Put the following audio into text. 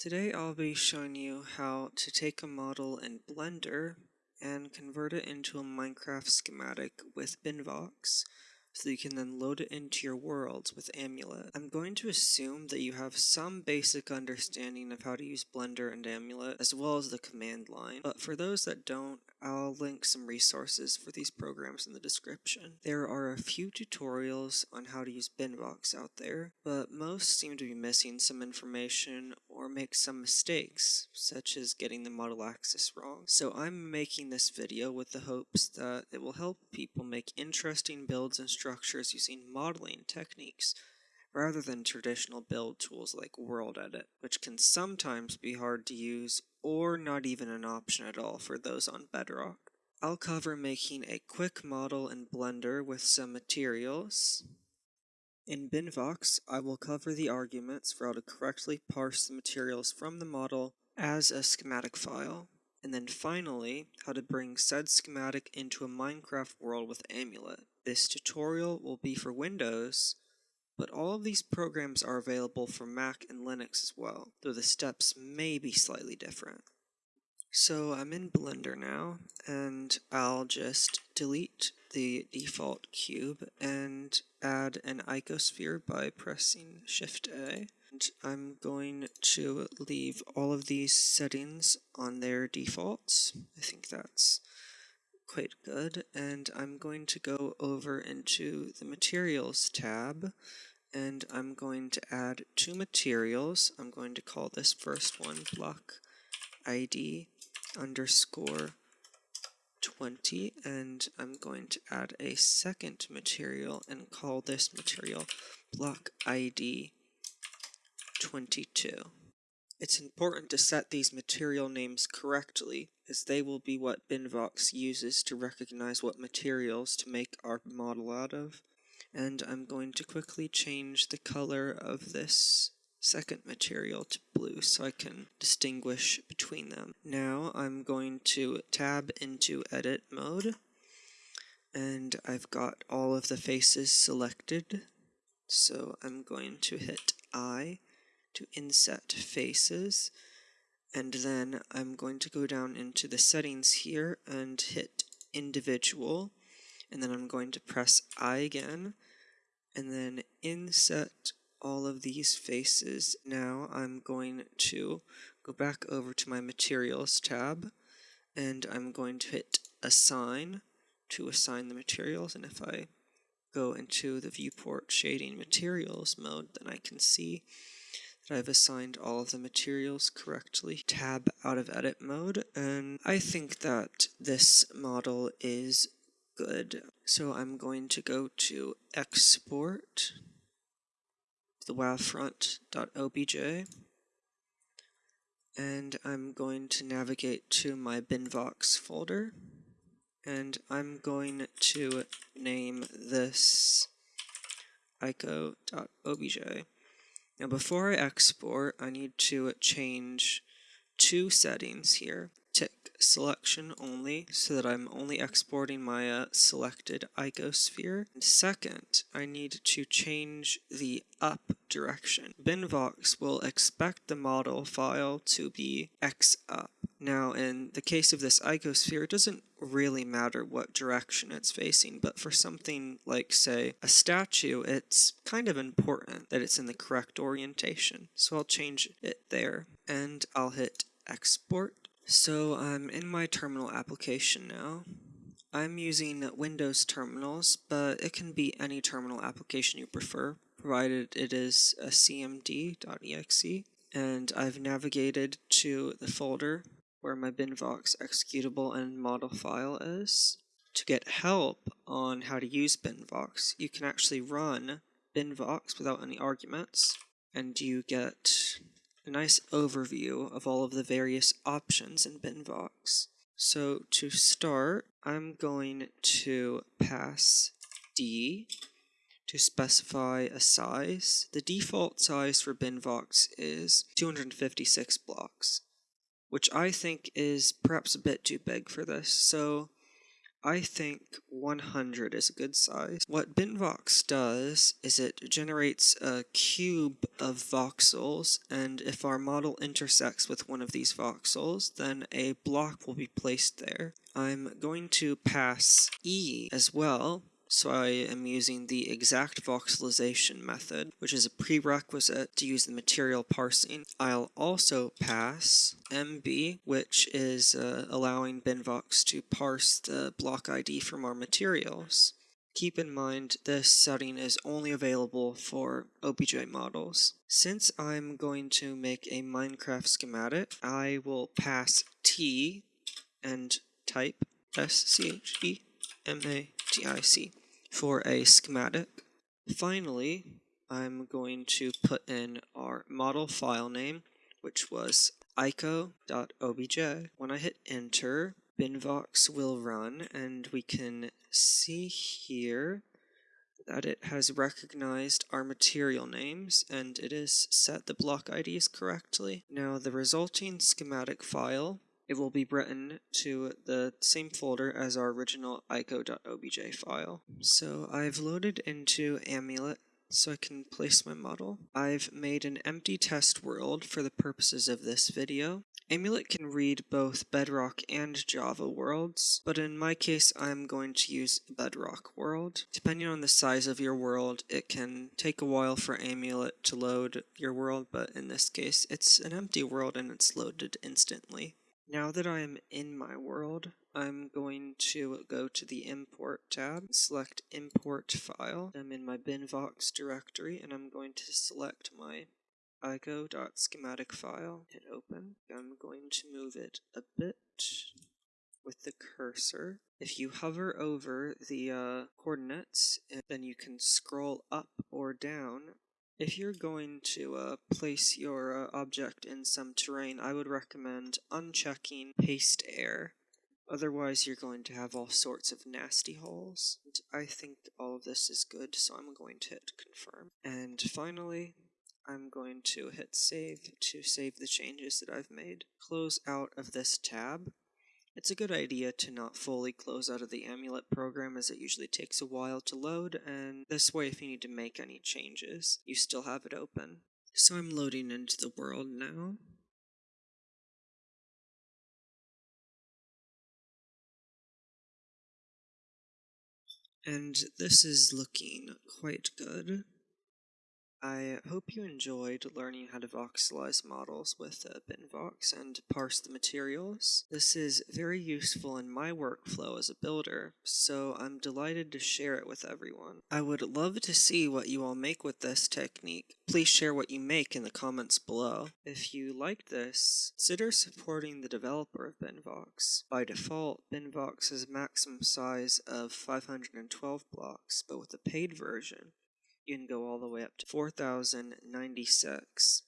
Today I'll be showing you how to take a model in Blender and convert it into a Minecraft schematic with Binvox so you can then load it into your worlds with Amulet. I'm going to assume that you have some basic understanding of how to use Blender and Amulet as well as the command line, but for those that don't, I'll link some resources for these programs in the description. There are a few tutorials on how to use Binvox out there, but most seem to be missing some information or make some mistakes, such as getting the model axis wrong. So I'm making this video with the hopes that it will help people make interesting builds and structures using modeling techniques rather than traditional build tools like World Edit, which can sometimes be hard to use or not even an option at all for those on Bedrock. I'll cover making a quick model in Blender with some materials. In Binvox, I will cover the arguments for how to correctly parse the materials from the model as a schematic file, and then finally, how to bring said schematic into a Minecraft world with Amulet. This tutorial will be for Windows, but all of these programs are available for Mac and Linux as well, though the steps may be slightly different. So I'm in Blender now, and I'll just delete the default cube and add an icosphere by pressing Shift A. And I'm going to leave all of these settings on their defaults. I think that's quite good. And I'm going to go over into the Materials tab and I'm going to add two materials. I'm going to call this first one block ID underscore 20 and I'm going to add a second material and call this material block ID 22. It's important to set these material names correctly as they will be what Binvox uses to recognize what materials to make our model out of and I'm going to quickly change the color of this second material to blue so I can distinguish between them. Now I'm going to tab into edit mode and I've got all of the faces selected so I'm going to hit I to inset faces and then I'm going to go down into the settings here and hit individual and then I'm going to press I again, and then inset all of these faces. Now I'm going to go back over to my materials tab, and I'm going to hit assign to assign the materials, and if I go into the viewport shading materials mode, then I can see that I've assigned all of the materials correctly. Tab out of edit mode, and I think that this model is good. So I'm going to go to export the wavefront.obj and I'm going to navigate to my binvox folder. And I'm going to name this ico.obj. Now before I export I need to change two settings here tick selection only so that I'm only exporting my uh, selected icosphere. And second, I need to change the up direction. Binvox will expect the model file to be x up. Now, in the case of this icosphere, it doesn't really matter what direction it's facing, but for something like, say, a statue, it's kind of important that it's in the correct orientation. So I'll change it there, and I'll hit export so I'm in my terminal application now. I'm using Windows terminals, but it can be any terminal application you prefer, provided it is a cmd.exe. And I've navigated to the folder where my binvox executable and model file is. To get help on how to use binvox, you can actually run binvox without any arguments, and you get a nice overview of all of the various options in Binvox. So to start, I'm going to pass D to specify a size. The default size for Binvox is 256 blocks, which I think is perhaps a bit too big for this. So I think 100 is a good size. What BinVox does is it generates a cube of voxels, and if our model intersects with one of these voxels, then a block will be placed there. I'm going to pass E as well, so I am using the exact voxelization method, which is a prerequisite to use the material parsing. I'll also pass MB, which is uh, allowing BinVox to parse the block ID from our materials. Keep in mind this setting is only available for OBJ models. Since I'm going to make a Minecraft schematic, I will pass T and type S-C-H-E-M-A-T-I-C for a schematic. Finally, I'm going to put in our model file name, which was ico.obj. When I hit enter, binvox will run, and we can see here that it has recognized our material names and it has set the block IDs correctly. Now the resulting schematic file it will be written to the same folder as our original ico.obj file. So I've loaded into Amulet so I can place my model. I've made an empty test world for the purposes of this video. Amulet can read both Bedrock and Java worlds, but in my case I'm going to use Bedrock world. Depending on the size of your world, it can take a while for Amulet to load your world, but in this case it's an empty world and it's loaded instantly. Now that I am in my world, I'm going to go to the Import tab, select Import File. I'm in my binvox directory, and I'm going to select my ico.schematic file, hit open. I'm going to move it a bit with the cursor. If you hover over the uh, coordinates, then you can scroll up or down if you're going to uh, place your uh, object in some terrain, I would recommend unchecking paste air. Otherwise, you're going to have all sorts of nasty holes. And I think all of this is good, so I'm going to hit confirm. And finally, I'm going to hit save to save the changes that I've made. Close out of this tab, it's a good idea to not fully close out of the Amulet program as it usually takes a while to load, and this way if you need to make any changes, you still have it open. So I'm loading into the world now. And this is looking quite good. I hope you enjoyed learning how to voxelize models with uh, BinVox and parse the materials. This is very useful in my workflow as a builder, so I'm delighted to share it with everyone. I would love to see what you all make with this technique. Please share what you make in the comments below. If you liked this, consider supporting the developer of BinVox. By default, BinVox has a maximum size of 512 blocks, but with the paid version, you can go all the way up to 4096.